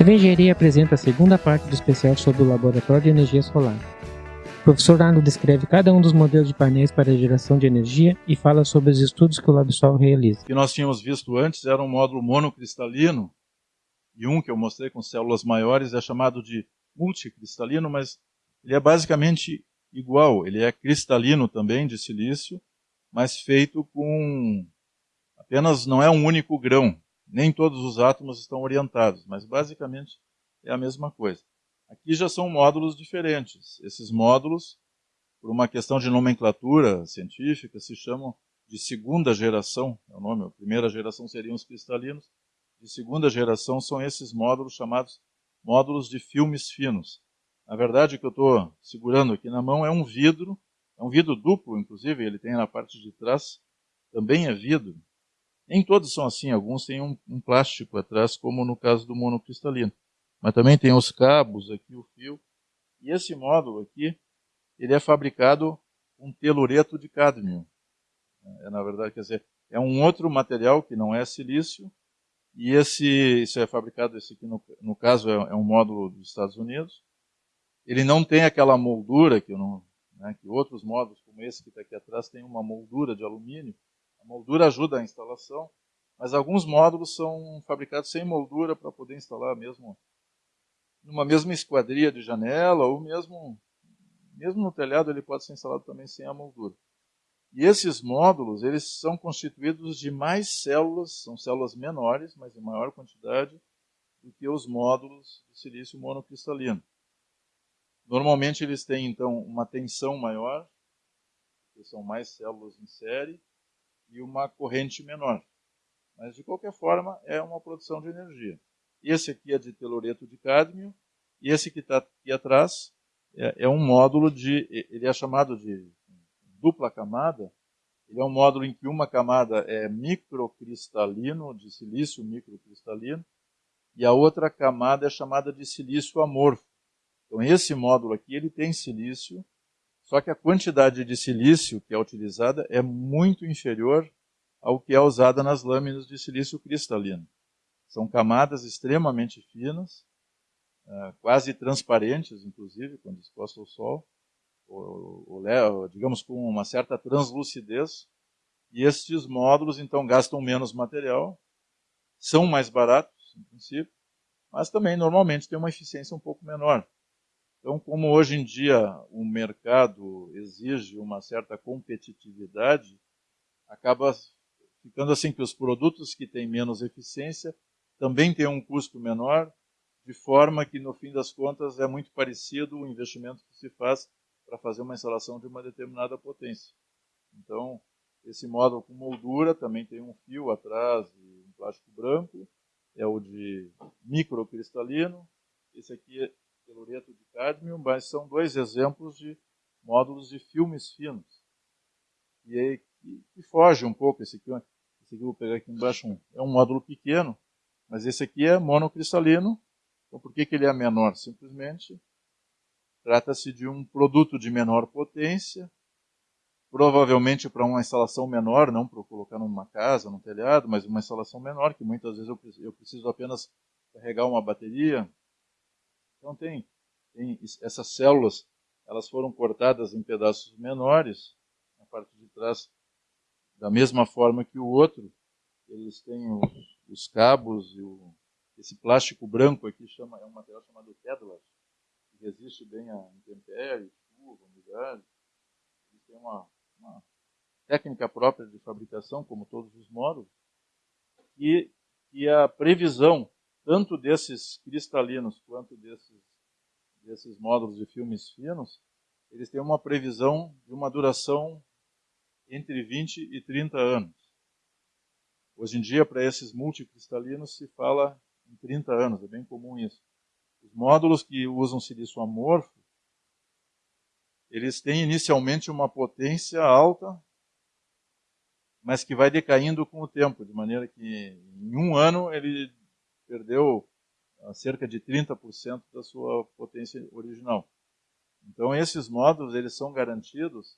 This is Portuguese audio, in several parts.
TV Engenharia apresenta a segunda parte do especial sobre o Laboratório de Energia Solar. O professor Arno descreve cada um dos modelos de painéis para geração de energia e fala sobre os estudos que o LabSol realiza. O que nós tínhamos visto antes era um módulo monocristalino, e um que eu mostrei com células maiores é chamado de multicristalino, mas ele é basicamente igual. Ele é cristalino também, de silício, mas feito com apenas, não é um único grão, nem todos os átomos estão orientados, mas basicamente é a mesma coisa. Aqui já são módulos diferentes. Esses módulos, por uma questão de nomenclatura científica, se chamam de segunda geração, é o nome, a primeira geração seriam os cristalinos, de segunda geração são esses módulos chamados módulos de filmes finos. Na verdade, o que eu estou segurando aqui na mão é um vidro, é um vidro duplo, inclusive, ele tem na parte de trás, também é vidro, nem todos são assim, alguns têm um, um plástico atrás, como no caso do monocristalino. Mas também tem os cabos aqui, o fio. E esse módulo aqui, ele é fabricado com telureto de cádmio. É, na verdade, quer dizer, é um outro material que não é silício, e esse, isso é fabricado, esse aqui no, no caso é, é, um módulo dos Estados Unidos. Ele não tem aquela moldura que, não, né, que outros módulos, como esse que está aqui atrás, tem uma moldura de alumínio. A moldura ajuda a instalação, mas alguns módulos são fabricados sem moldura para poder instalar mesmo numa mesma esquadria de janela ou mesmo mesmo no telhado ele pode ser instalado também sem a moldura. E esses módulos, eles são constituídos de mais células, são células menores, mas em maior quantidade do que os módulos de silício monocristalino. Normalmente eles têm então uma tensão maior, porque são mais células em série, e uma corrente menor. Mas, de qualquer forma, é uma produção de energia. Esse aqui é de telureto de cádmio, e esse que está aqui atrás é, é, um módulo de. Ele é chamado de dupla camada. Ele é um módulo em que uma camada é microcristalino, de silício microcristalino, e a outra camada é chamada de silício amorfo. Então, esse módulo aqui ele tem silício só que a quantidade de silício que é utilizada é muito inferior ao que é usada nas lâminas de silício cristalino. São camadas extremamente finas, é, quase transparentes, inclusive, quando expostas ao sol, ou, ou, digamos com uma certa translucidez. E estes módulos, então, gastam menos material, são mais baratos, em princípio, mas também, normalmente, têm uma eficiência um pouco menor. Então, como hoje em dia o mercado exige uma certa competitividade, acaba ficando assim que os produtos que têm menos eficiência também têm um custo menor, de forma que no fim das contas é muito parecido o investimento que se faz para fazer uma instalação de uma determinada potência. Então, esse módulo com moldura também tem um fio atrás de um plástico branco, é o de microcristalino. Esse aqui telureto de cádmio, mas são dois exemplos de módulos de filmes finos. E aí, que, que foge um pouco, esse aqui, esse aqui eu vou pegar aqui embaixo, um, é um módulo pequeno, mas esse aqui é monocristalino, então por que, que ele é menor? Simplesmente trata-se de um produto de menor potência, provavelmente para uma instalação menor, não para colocar numa casa, num telhado, mas uma instalação menor, que muitas vezes eu preciso apenas carregar uma bateria, então tem, tem essas células, elas foram cortadas em pedaços menores, na parte de trás, da mesma forma que o outro. Eles têm os, os cabos e o, esse plástico branco aqui chama, é um material chamado Kevlar, que resiste bem a intempéries, chuva, umidade. Eles têm uma, uma técnica própria de fabricação, como todos os módulos, e, e a previsão tanto desses cristalinos quanto desses, desses módulos de filmes finos, eles têm uma previsão de uma duração entre 20 e 30 anos. Hoje em dia, para esses multicristalinos, se fala em 30 anos, é bem comum isso. Os módulos que usam silício amorfo, eles têm inicialmente uma potência alta, mas que vai decaindo com o tempo, de maneira que em um ano ele perdeu ah, cerca de 30% da sua potência original. Então esses módulos eles são garantidos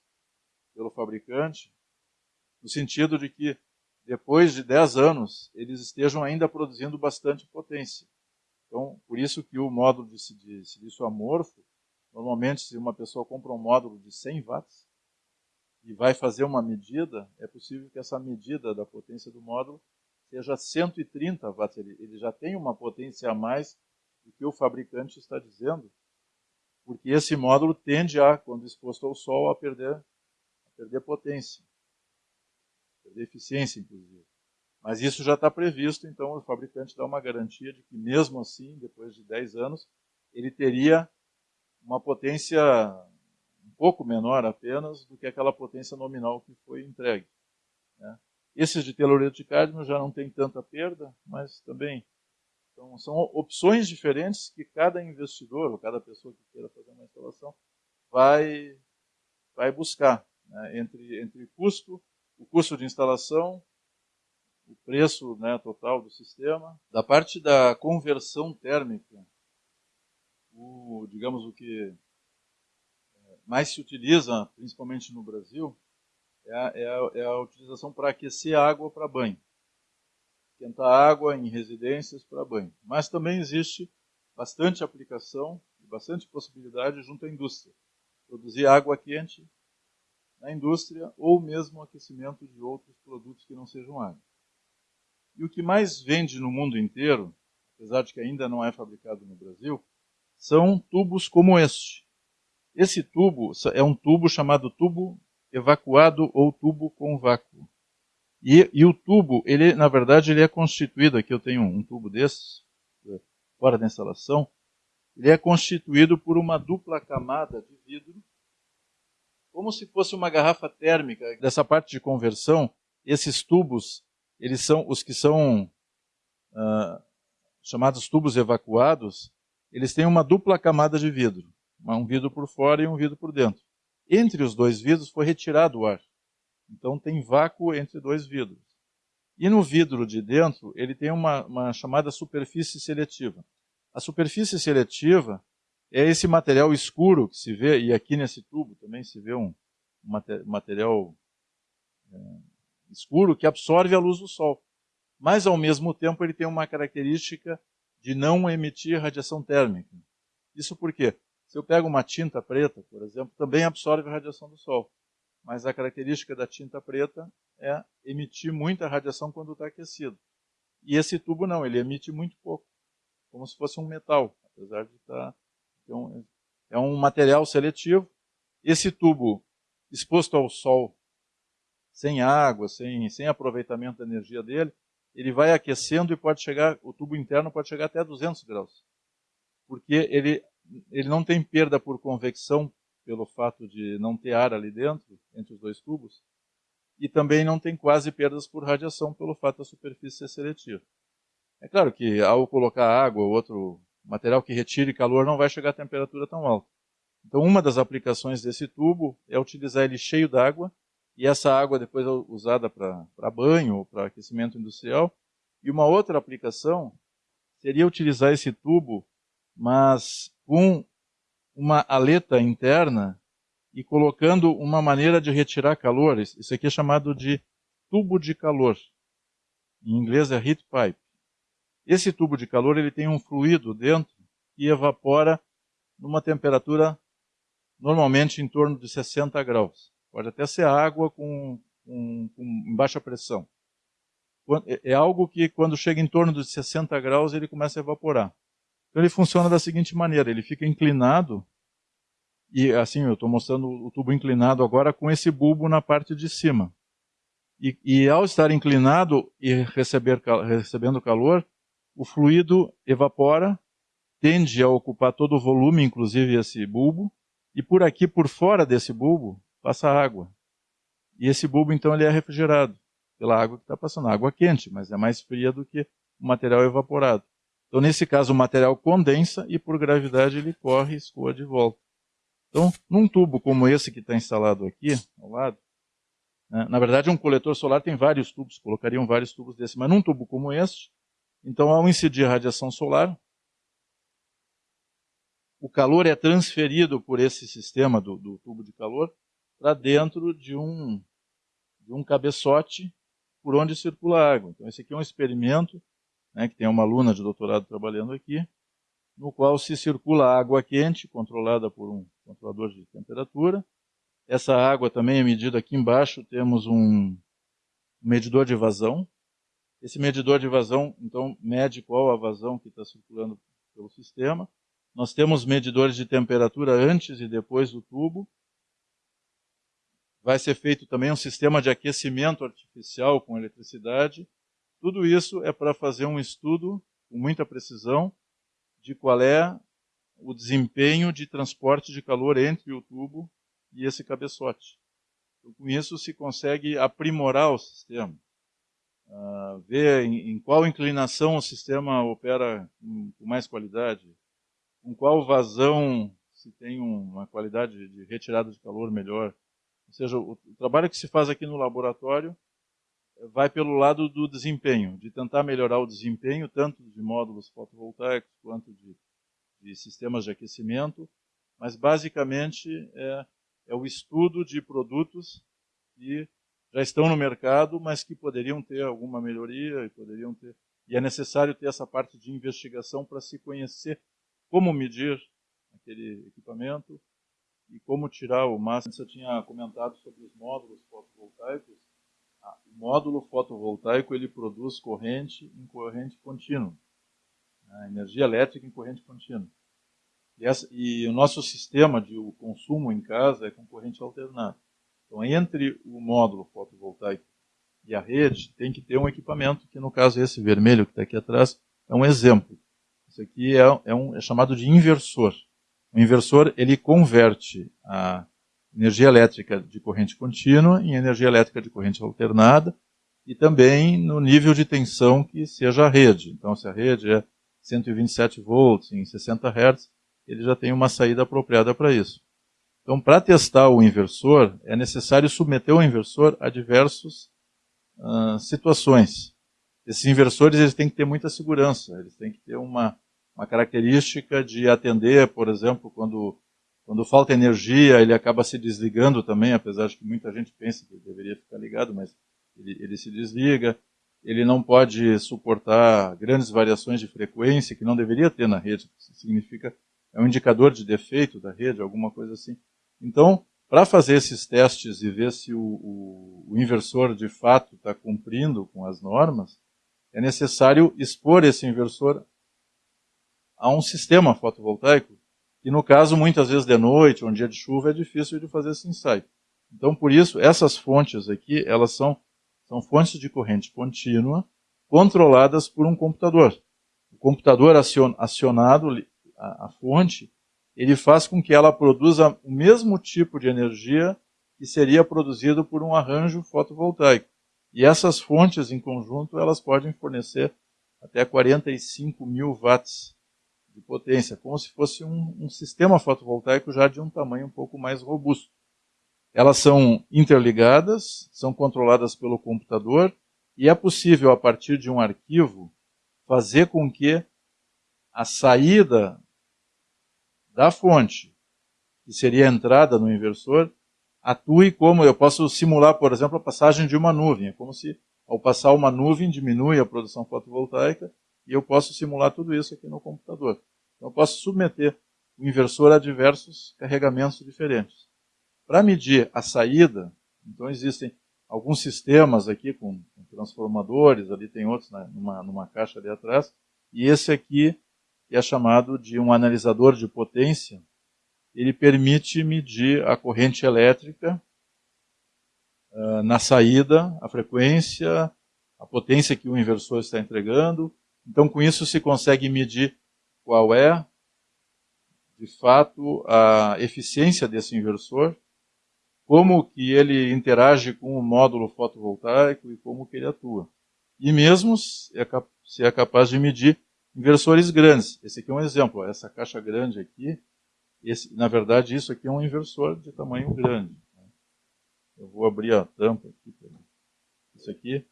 pelo fabricante no sentido de que depois de 10 anos eles estejam ainda produzindo bastante potência. Então, por isso que o módulo de, de silício amorfo, normalmente, se uma pessoa compra um módulo de 100 watts e vai fazer uma medida, é possível que essa medida da potência do módulo seja 130 watts. Ele, já tem uma potência a mais do que o fabricante está dizendo, porque esse módulo tende a, quando exposto ao sol, a perder, a perder potência, perder eficiência, inclusive. Mas isso já está previsto, então o fabricante dá uma garantia de que, mesmo assim, depois de 10 anos, ele teria uma potência um pouco menor apenas do que aquela potência nominal que foi entregue. Esses de telureto de cádmio já não tem tanta perda, mas também então, são opções diferentes que cada investidor, ou cada pessoa que queira fazer uma instalação, vai, vai buscar. Né? Entre, entre custo, o custo de instalação, o preço né, total do sistema. Da parte da conversão térmica, o, digamos o que é, mais se utiliza, principalmente no Brasil, é a, é é a utilização para aquecer água para banho. Esquentar água em residências para banho. Mas também existe bastante aplicação e bastante possibilidade junto à indústria. Produzir água quente na indústria ou mesmo aquecimento de outros produtos que não sejam água. E o que mais vende no mundo inteiro, apesar de que ainda não é fabricado no Brasil, são tubos como este. Esse tubo é um tubo chamado tubo evacuado ou tubo com vácuo. E, e, o tubo, ele, na verdade, ele é constituído, aqui eu tenho um, tubo desses, fora da instalação, ele é constituído por uma dupla camada de vidro, como se fosse uma garrafa térmica. Dessa parte de conversão, esses tubos eles são os que são uh, chamados tubos evacuados, eles têm uma dupla camada de vidro, um vidro por fora e um vidro por dentro. Entre os dois vidros foi retirado o ar. Então tem vácuo entre dois vidros. E no vidro de dentro, ele tem uma, uma chamada superfície seletiva. A superfície seletiva é esse material escuro que se vê, e aqui nesse tubo também se vê um, material é, escuro que absorve a luz do Sol. Mas, ao mesmo tempo, ele tem uma característica de não emitir radiação térmica. Isso porque, se eu pego uma tinta preta, por exemplo, também absorve a radiação do Sol. Mas a característica da tinta preta é emitir muita radiação quando está aquecido. E esse tubo não, ele emite muito pouco, como se fosse um metal, apesar de estar. Tá, então, é um material seletivo. Esse tubo exposto ao sol sem água, sem, sem aproveitamento da energia dele, ele vai aquecendo e pode chegar, o tubo interno pode chegar até 200 graus. Porque ele, ele não tem perda por convecção, pelo fato de não ter ar ali dentro, entre os dois tubos, e também não tem quase perdas por radiação, pelo fato da superfície ser seletiva. É claro que ao colocar água ou outro material que retire calor, não vai chegar a temperatura tão alta. Então, uma das aplicações desse tubo é utilizar ele cheio d'água e essa água depois é usada para banho ou para aquecimento industrial. E uma outra aplicação seria utilizar esse tubo, mas com uma aleta interna e colocando uma maneira de retirar calor. Isso aqui é chamado de tubo de calor. Em inglês é heat pipe. Esse tubo de calor ele tem um fluido dentro que evapora numa temperatura normalmente em torno de 60 graus. Pode até ser água com, com, com baixa pressão. É, é algo que, quando chega em torno de 60 graus, ele começa a evaporar. Então, ele funciona da seguinte maneira: ele fica inclinado, e assim, eu estou mostrando o tubo inclinado agora com esse bulbo na parte de cima. E, e ao estar inclinado e receber, recebendo calor, o fluido evapora, tende a ocupar todo o volume, inclusive esse bulbo, e por aqui, por fora desse bulbo, passa água. E esse bulbo, então, ele é refrigerado pela água que está passando. Água quente, mas é mais fria do que o material evaporado. Então, nesse caso, o material condensa e, por gravidade, ele corre e escoa de volta. Então, num tubo como esse que está instalado aqui, ao lado, né, na verdade, um coletor solar tem vários tubos, colocariam vários tubos desse, mas num tubo como este, então, ao incidir a radiação solar, o calor é transferido por esse sistema do, do tubo de calor para dentro de um, de um cabeçote por onde circula a água. Então, esse aqui é um experimento, né, que tem uma aluna de doutorado trabalhando aqui, no qual se circula água quente, controlada por um controlador de temperatura. Essa água também é medida aqui embaixo, temos um medidor de vazão. Esse medidor de vazão, então, mede qual a vazão que está circulando pelo sistema. Nós temos medidores de temperatura antes e depois do tubo. Vai ser feito também um sistema de aquecimento artificial com eletricidade. Tudo isso é para fazer um estudo com muita precisão de qual é o desempenho de transporte de calor entre o tubo e esse cabeçote. Então, com isso se consegue aprimorar o sistema, uh, ver em, em, qual inclinação o sistema opera com, com mais qualidade, com qual vazão se tem uma qualidade de retirada de calor melhor. Ou seja, o, o trabalho que se faz aqui no laboratório vai pelo lado do desempenho, de tentar melhorar o desempenho tanto de módulos fotovoltaicos quanto de, de sistemas de aquecimento, mas basicamente é, é o estudo de produtos que já estão no mercado, mas que poderiam ter alguma melhoria e poderiam ter e é necessário ter essa parte de investigação para se conhecer como medir aquele equipamento e como tirar o máximo. Você tinha comentado sobre os módulos fotovoltaicos módulo fotovoltaico ele produz corrente em corrente contínua, né, energia elétrica em corrente contínua. E, essa, e, o nosso sistema de consumo em casa é com corrente alternada. Então, entre o módulo fotovoltaico e a rede, tem que ter um equipamento, que no caso esse vermelho que está aqui atrás, é um exemplo. Isso aqui é, é, um, é chamado de inversor. O inversor, ele converte a energia elétrica de corrente contínua em energia elétrica de corrente alternada e também no nível de tensão que seja a rede. Então, se a rede é 127 volts em 60 Hz, ele já tem uma saída apropriada para isso. Então, para testar o inversor, é necessário submeter o inversor a diversas uh, situações. Esses inversores eles têm que ter muita segurança, eles têm que ter uma, uma característica de atender, por exemplo, quando quando falta energia, ele acaba se desligando também, apesar de que muita gente pensa que deveria ficar ligado, mas ele, ele se desliga. Ele não pode suportar grandes variações de frequência, que não deveria ter na rede. Isso significa, é um indicador de defeito da rede, alguma coisa assim. Então, para fazer esses testes e ver se o, o, o inversor de fato está cumprindo com as normas, é necessário expor esse inversor a um sistema fotovoltaico e no caso, muitas vezes de noite, um dia de chuva, é difícil de fazer esse ensaio. Então, por isso, essas fontes aqui, elas são, são fontes de corrente contínua, controladas por um computador. O computador acionado, a, a fonte, ele faz com que ela produza o mesmo tipo de energia que seria produzido por um arranjo fotovoltaico. E essas fontes, em conjunto, elas podem fornecer até 45 mil watts de potência, como se fosse um, um sistema fotovoltaico já de um tamanho um pouco mais robusto. Elas são interligadas, são controladas pelo computador e é possível, a partir de um arquivo, fazer com que a saída da fonte, que seria a entrada no inversor, atue como eu posso simular, por exemplo, a passagem de uma nuvem. É como se, ao passar uma nuvem, diminui a produção fotovoltaica e eu posso simular tudo isso aqui no computador. Então eu posso submeter o inversor a diversos carregamentos diferentes. Para medir a saída, então existem alguns sistemas aqui com, transformadores, ali tem outros né, numa, numa caixa ali atrás, e esse aqui é chamado de um analisador de potência. Ele permite medir a corrente elétrica uh, na saída, a frequência, a potência que o inversor está entregando, então, com isso, se consegue medir qual é, de fato, a eficiência desse inversor, como que ele interage com o módulo fotovoltaico e como que ele atua. E mesmo se é capaz de medir inversores grandes. Esse aqui é um exemplo. Essa caixa grande aqui, esse, na verdade, isso aqui é um inversor de tamanho grande. Eu vou abrir a tampa aqui. Isso aqui.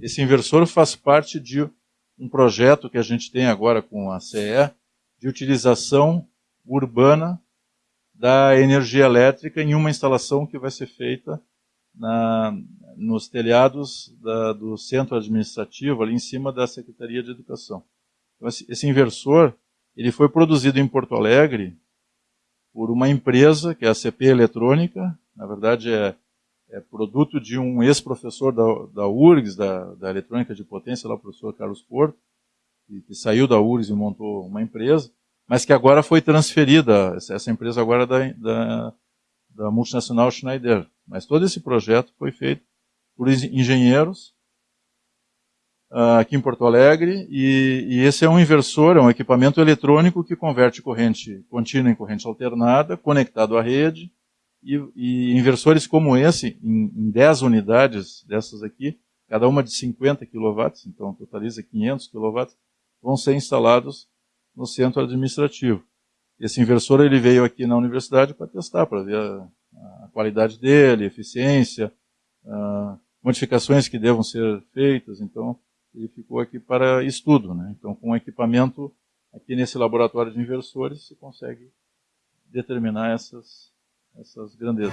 Esse inversor faz parte de um projeto que a gente tem agora com a CE de utilização urbana da energia elétrica em uma instalação que vai ser feita na, nos telhados da, do centro administrativo, ali em cima da Secretaria de Educação. Então, esse, inversor, ele foi produzido em Porto Alegre por uma empresa, que é a CP Eletrônica, na verdade é, é produto de um ex-professor da, da URGS, da, da Eletrônica de Potência, lá o professor Carlos Porto, que, que saiu da URGS e montou uma empresa, mas que agora foi transferida, essa empresa agora é da, da, da multinacional Schneider. Mas todo esse projeto foi feito por engenheiros uh, aqui em Porto Alegre, e, e, esse é um inversor, é um equipamento eletrônico que converte corrente contínua em corrente alternada, conectado à rede, e, e inversores como esse, em, em 10 unidades dessas aqui, cada uma de 50 kW, então totaliza 500 kW, vão ser instalados no centro administrativo. Esse inversor ele veio aqui na universidade para testar, para ver a, a, qualidade dele, eficiência, uh, modificações que devam ser feitas. Então, ele ficou aqui para estudo. Né? Então, com o equipamento aqui nesse laboratório de inversores, se consegue determinar essas, essas grandezas.